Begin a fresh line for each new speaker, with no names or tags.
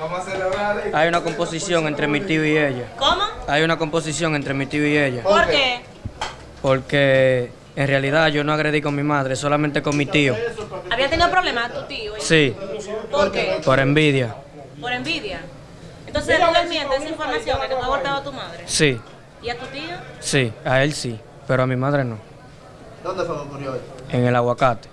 Vamos a celebrar.
Hay una composición entre mi tío y ella.
¿Cómo?
Hay una composición entre mi tío y ella.
¿Por qué?
Porque en realidad yo no agredí con mi madre, solamente con mi tío.
¿Había tenido problemas tu tío?
Sí,
¿Por qué?
por envidia.
Por envidia. Entonces tú le mientes esa información de que tú abortado a tu madre.
Sí,
¿Y a tu tío?
sí, a él sí, pero a mi madre no.
¿Dónde fue que ocurrió esto?
En el aguacate.